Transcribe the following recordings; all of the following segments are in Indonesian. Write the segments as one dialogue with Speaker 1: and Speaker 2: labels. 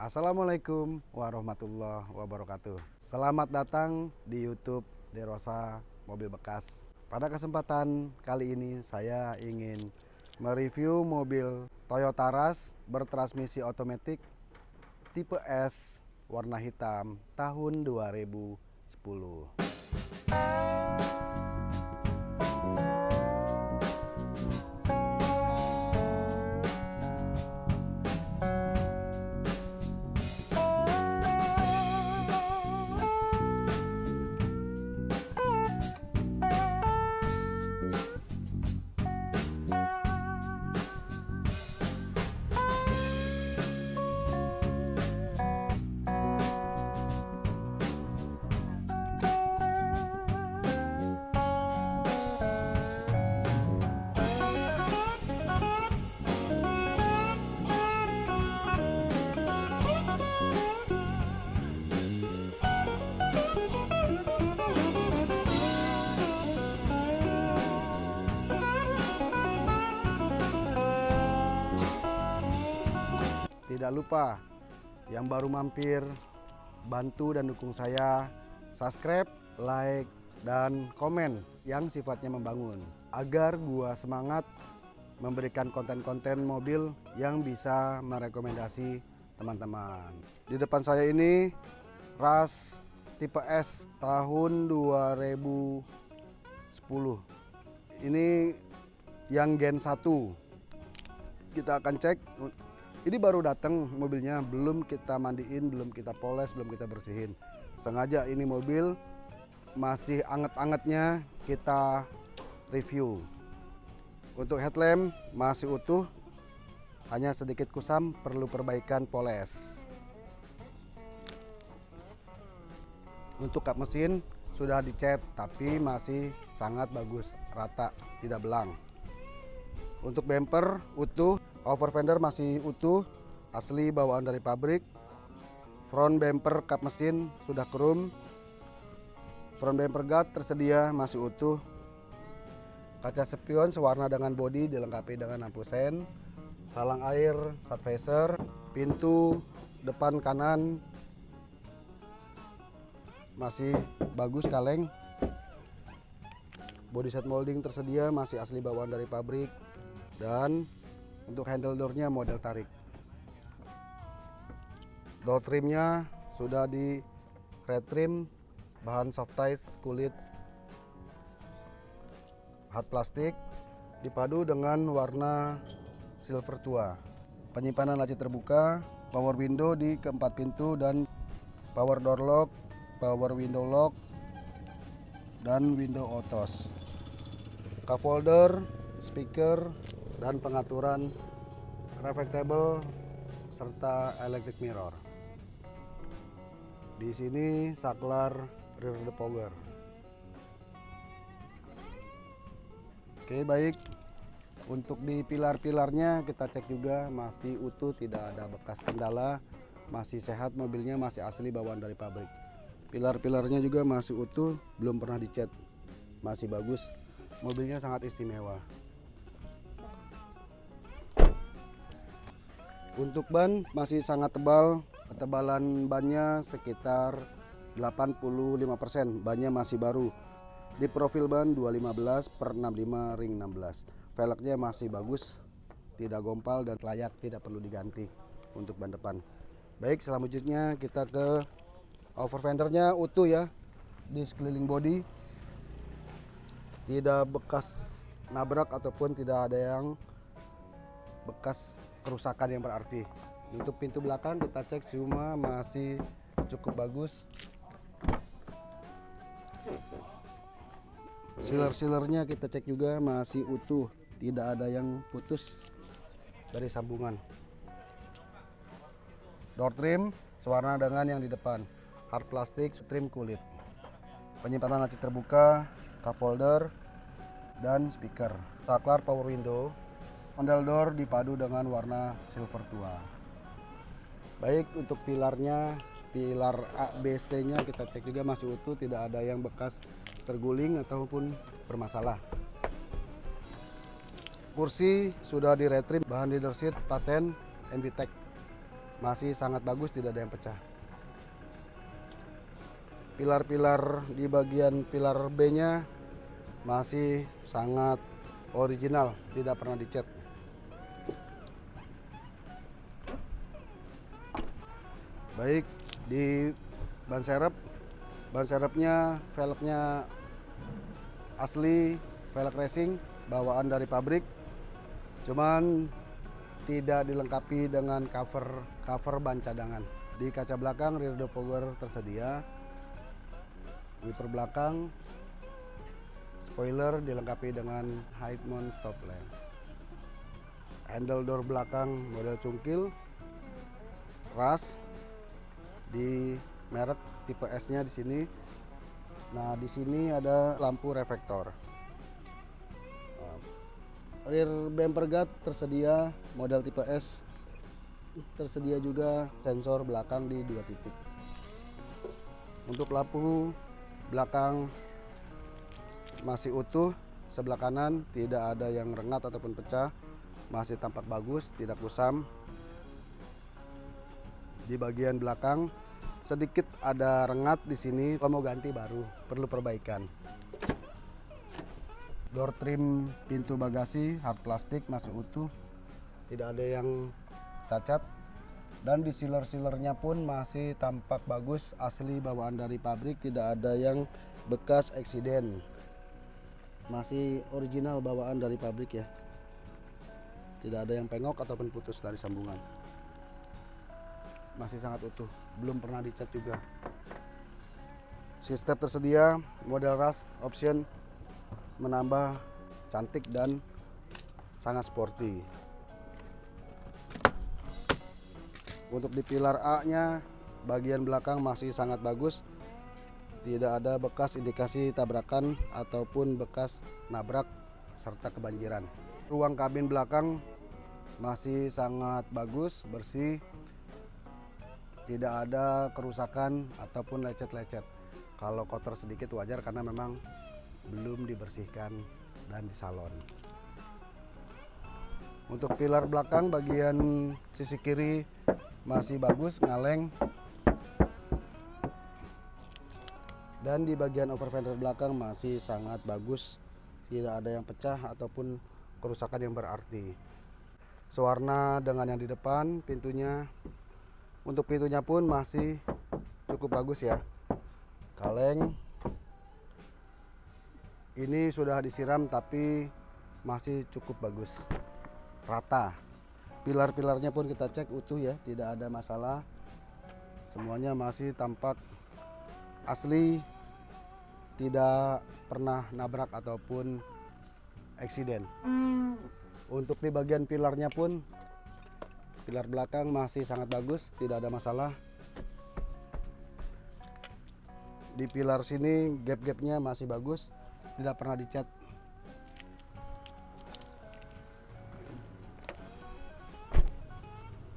Speaker 1: Assalamualaikum warahmatullahi wabarakatuh. Selamat datang di YouTube Derosa Mobil Bekas. Pada kesempatan kali ini saya ingin mereview mobil Toyota Rush bertransmisi otomatis tipe S warna hitam tahun 2010. Tidak lupa yang baru mampir bantu dan dukung saya subscribe, like, dan komen yang sifatnya membangun agar gua semangat memberikan konten-konten mobil yang bisa merekomendasi teman-teman. Di depan saya ini ras tipe S tahun 2010. Ini yang gen 1. Kita akan cek ini baru datang mobilnya, belum kita mandiin, belum kita poles, belum kita bersihin. Sengaja ini mobil masih anget-angetnya kita review. Untuk headlamp masih utuh, hanya sedikit kusam, perlu perbaikan poles. Untuk kap mesin sudah dicat, tapi masih sangat bagus, rata, tidak belang. Untuk bumper utuh, Over fender masih utuh, asli bawaan dari pabrik. Front bumper kap mesin sudah krum. Front bumper guard tersedia masih utuh. Kaca spion sewarna dengan bodi dilengkapi dengan lampu sen. Talang air, sat pintu depan kanan masih bagus kaleng. Body set molding tersedia masih asli bawaan dari pabrik dan untuk handle doornya model tarik. Door trimnya sudah di red trim, bahan soft ties kulit hard plastik, dipadu dengan warna silver tua. Penyimpanan laci terbuka, power window di keempat pintu dan power door lock, power window lock, dan window autos. Cup holder, speaker, dan pengaturan reflectable serta electric mirror. Di sini saklar rear depogger. Oke, baik. Untuk di pilar-pilarnya kita cek juga masih utuh, tidak ada bekas kendala, masih sehat mobilnya, masih asli bawaan dari pabrik. Pilar-pilarnya juga masih utuh, belum pernah dicat. Masih bagus. Mobilnya sangat istimewa. Untuk ban masih sangat tebal, ketebalan bannya sekitar 85%, bannya masih baru. Di profil ban 215 per 65 ring 16. Velgnya masih bagus, tidak gompal dan layak, tidak perlu diganti untuk ban depan. Baik, selanjutnya kita ke over fendernya utuh ya di sekeliling body. Tidak bekas nabrak ataupun tidak ada yang bekas kerusakan yang berarti. Untuk pintu belakang kita cek semua masih cukup bagus. Sealer-sealernya kita cek juga masih utuh, tidak ada yang putus dari sambungan. Door trim sewarna dengan yang di depan, hard plastik, trim kulit. Penyimpanan laci terbuka, cup holder, dan speaker. Saklar power window, Ondel door dipadu dengan warna silver tua. Baik untuk pilarnya, pilar A, B, C-nya kita cek juga masih utuh, tidak ada yang bekas terguling ataupun bermasalah. Kursi sudah di retrim, bahan leather seat paten MBTEC. masih sangat bagus tidak ada yang pecah pilar-pilar di bagian pilar B nya masih sangat original tidak pernah dicat baik di ban serep ban serepnya velgnya asli velg racing bawaan dari pabrik. Cuman tidak dilengkapi dengan cover cover ban cadangan. Di kaca belakang rear defogger tersedia. Wiper belakang spoiler dilengkapi dengan high mount stop lamp handle door belakang model cungkil ras di merek tipe S-nya di sini. Nah, di sini ada lampu reflektor. Rear bumper guard tersedia model tipe S. Tersedia juga sensor belakang di dua titik. Untuk lampu belakang masih utuh, sebelah kanan tidak ada yang rengat ataupun pecah, masih tampak bagus, tidak kusam, di bagian belakang sedikit ada rengat di sini kalau mau ganti baru perlu perbaikan. Door trim pintu bagasi hard plastik masih utuh. Tidak ada yang cacat. Dan di sealer-sealernya pun masih tampak bagus asli bawaan dari pabrik tidak ada yang bekas eksiden. Masih original bawaan dari pabrik ya. Tidak ada yang pengok ataupun putus dari sambungan masih sangat utuh. Belum pernah dicat juga. Sistem tersedia model ras option menambah cantik dan sangat sporty. Untuk di pilar A nya bagian belakang masih sangat bagus. Tidak ada bekas indikasi tabrakan ataupun bekas nabrak serta kebanjiran. Ruang kabin belakang masih sangat bagus bersih tidak ada kerusakan ataupun lecet-lecet. Kalau kotor sedikit wajar karena memang belum dibersihkan dan disalon. Untuk pilar belakang bagian sisi kiri masih bagus, ngaleng. Dan di bagian over fender belakang masih sangat bagus, tidak ada yang pecah ataupun kerusakan yang berarti. Sewarna dengan yang di depan, pintunya untuk pintunya pun masih cukup bagus ya. Kaleng. Ini sudah disiram tapi masih cukup bagus. Rata. Pilar-pilarnya pun kita cek utuh ya tidak ada masalah. Semuanya masih tampak asli tidak pernah nabrak ataupun eksiden. Untuk di bagian pilarnya pun pilar belakang masih sangat bagus tidak ada masalah. Di pilar sini gap-gapnya masih bagus tidak pernah dicat.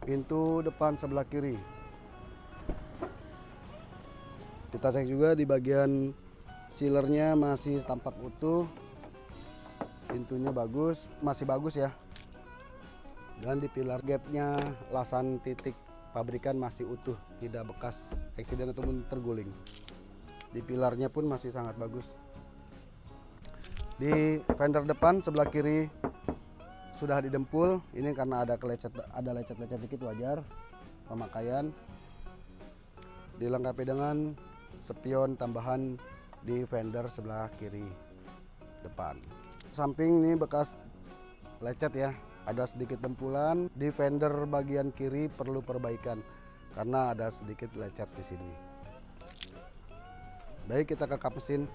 Speaker 1: Pintu depan sebelah kiri. Kita cek juga di bagian sealernya masih tampak utuh. Pintunya bagus masih bagus ya dan di pilar gapnya lasan titik pabrikan masih utuh tidak bekas eksiden ataupun terguling. Di pilarnya pun masih sangat bagus. Di fender depan sebelah kiri sudah didempul. Ini karena ada kelecet ada lecet-lecet dikit wajar. Pemakaian. Dilengkapi dengan spion tambahan di fender sebelah kiri depan. Samping ini bekas lecet ya ada sedikit dempulan di fender bagian kiri perlu perbaikan karena ada sedikit lecet di sini. Baik kita ke kap mesin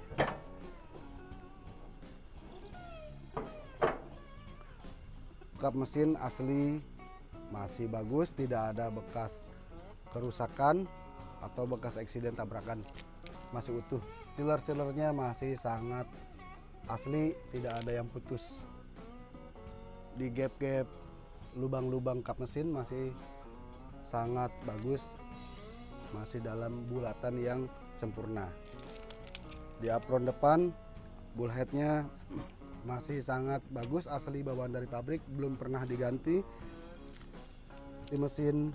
Speaker 1: kap mesin asli masih bagus tidak ada bekas kerusakan atau bekas eksiden tabrakan. Masih utuh. Sealer-sealernya masih sangat asli tidak ada yang putus di gap-gap lubang-lubang kap mesin masih sangat bagus masih dalam bulatan yang sempurna. Di apron depan bullheadnya masih sangat bagus asli bawaan dari pabrik belum pernah diganti. Di mesin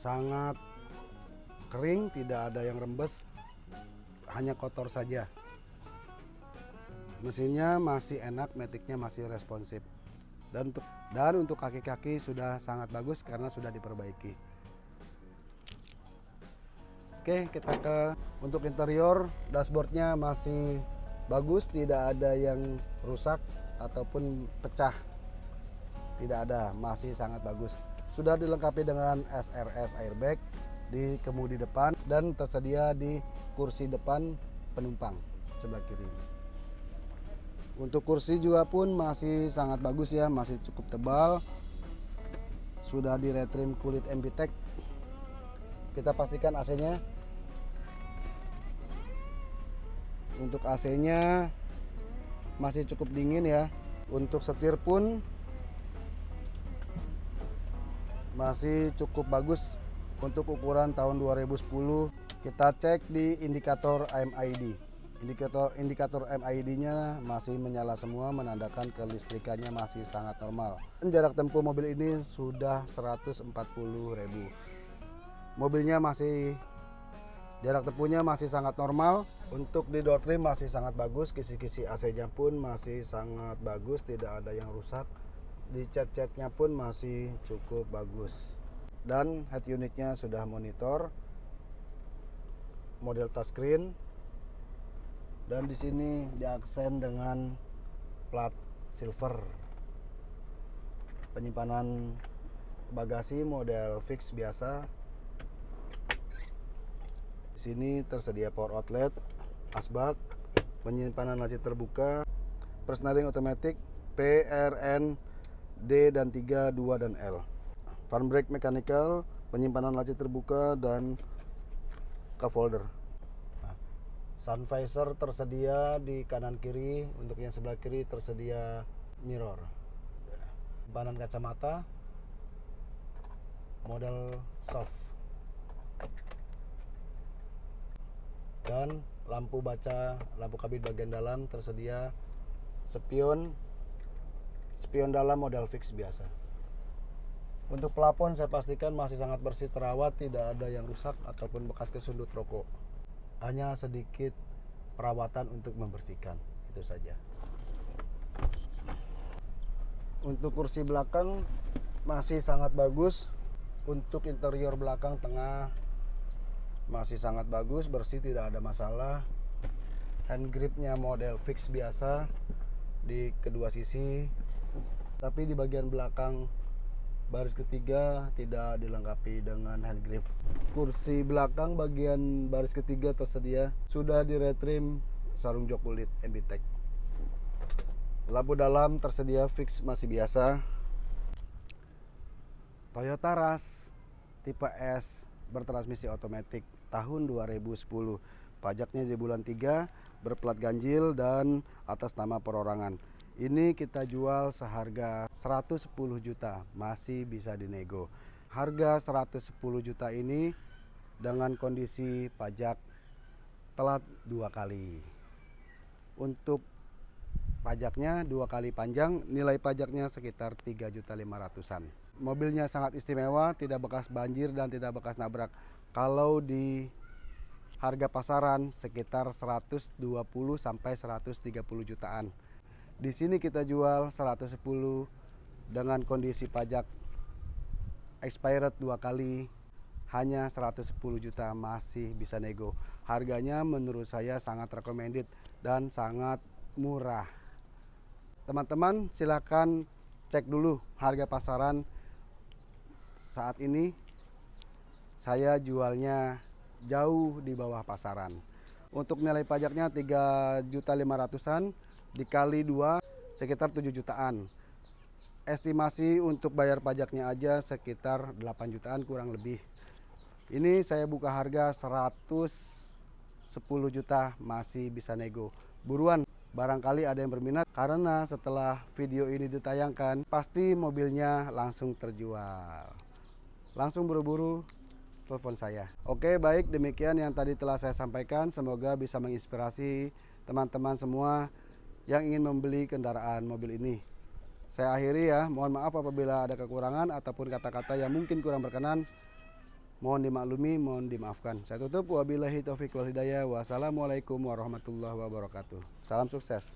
Speaker 1: sangat kering tidak ada yang rembes hanya kotor saja mesinnya masih enak metiknya masih responsif. Dan untuk dan untuk kaki-kaki sudah sangat bagus karena sudah diperbaiki. Oke kita ke untuk interior dashboardnya masih bagus tidak ada yang rusak ataupun pecah. Tidak ada masih sangat bagus. Sudah dilengkapi dengan SRS airbag di kemudi depan dan tersedia di kursi depan penumpang sebelah kiri untuk kursi juga pun masih sangat bagus ya masih cukup tebal. Sudah di retrim kulit MBTEK kita pastikan AC nya untuk AC nya masih cukup dingin ya. Untuk setir pun masih cukup bagus untuk ukuran tahun 2010 kita cek di indikator MID indikator indikator MID nya masih menyala semua menandakan kelistrikannya masih sangat normal. Jarak tempuh mobil ini sudah 140.000 mobilnya masih jarak tempuhnya masih sangat normal. Untuk di door trim masih sangat bagus kisi-kisi AC nya pun masih sangat bagus tidak ada yang rusak. Di cat-catnya pun masih cukup bagus. Dan head unitnya sudah monitor model touchscreen dan di sini diaksen dengan plat silver penyimpanan bagasi model fix biasa di sini tersedia power outlet asbak penyimpanan laci terbuka personaling otomatis PRN D dan 3, 2 dan L. Farm brake mechanical, penyimpanan laci terbuka dan cup holder. Sun visor tersedia di kanan kiri, untuk yang sebelah kiri tersedia mirror. Banan kacamata model soft. Dan lampu baca, lampu kabin bagian dalam tersedia spion spion dalam model fix biasa untuk pelapon saya pastikan masih sangat bersih terawat tidak ada yang rusak ataupun bekas kesundut rokok hanya sedikit perawatan untuk membersihkan itu saja. Untuk kursi belakang masih sangat bagus untuk interior belakang tengah masih sangat bagus bersih tidak ada masalah. Hand gripnya model fix biasa di kedua sisi tapi di bagian belakang baris ketiga tidak dilengkapi dengan hand grip. Kursi belakang bagian baris ketiga tersedia. Sudah retrim sarung jok kulit MBTEK lampu dalam tersedia fix masih biasa. Toyota Rush tipe S bertransmisi otomatis tahun 2010 pajaknya di bulan 3 berplat ganjil dan atas nama perorangan ini kita jual seharga 110 juta, masih bisa dinego. Harga 110 juta ini dengan kondisi pajak telat dua kali. Untuk pajaknya dua kali panjang, nilai pajaknya sekitar 3 juta 500-an. Mobilnya sangat istimewa, tidak bekas banjir dan tidak bekas nabrak. Kalau di harga pasaran sekitar 120 sampai 130 jutaan. Di sini kita jual 110 dengan kondisi pajak expired dua kali hanya 110 juta masih bisa nego. Harganya menurut saya sangat recommended dan sangat murah. Teman-teman silahkan cek dulu harga pasaran saat ini saya jualnya jauh di bawah pasaran. Untuk nilai pajaknya 3 juta 500-an dikali dua sekitar 7 jutaan. Estimasi untuk bayar pajaknya aja sekitar 8 jutaan kurang lebih. Ini saya buka harga 110 juta masih bisa nego. Buruan barangkali ada yang berminat karena setelah video ini ditayangkan pasti mobilnya langsung terjual. Langsung buru-buru telepon saya. Oke baik demikian yang tadi telah saya sampaikan. Semoga bisa menginspirasi teman-teman semua yang ingin membeli kendaraan mobil ini. Saya akhiri ya, mohon maaf apabila ada kekurangan ataupun kata-kata yang mungkin kurang berkenan. Mohon dimaklumi, mohon dimaafkan. Saya tutup wabillahi taufiq wal hidayah. Wassalamualaikum warahmatullahi wabarakatuh. Salam sukses.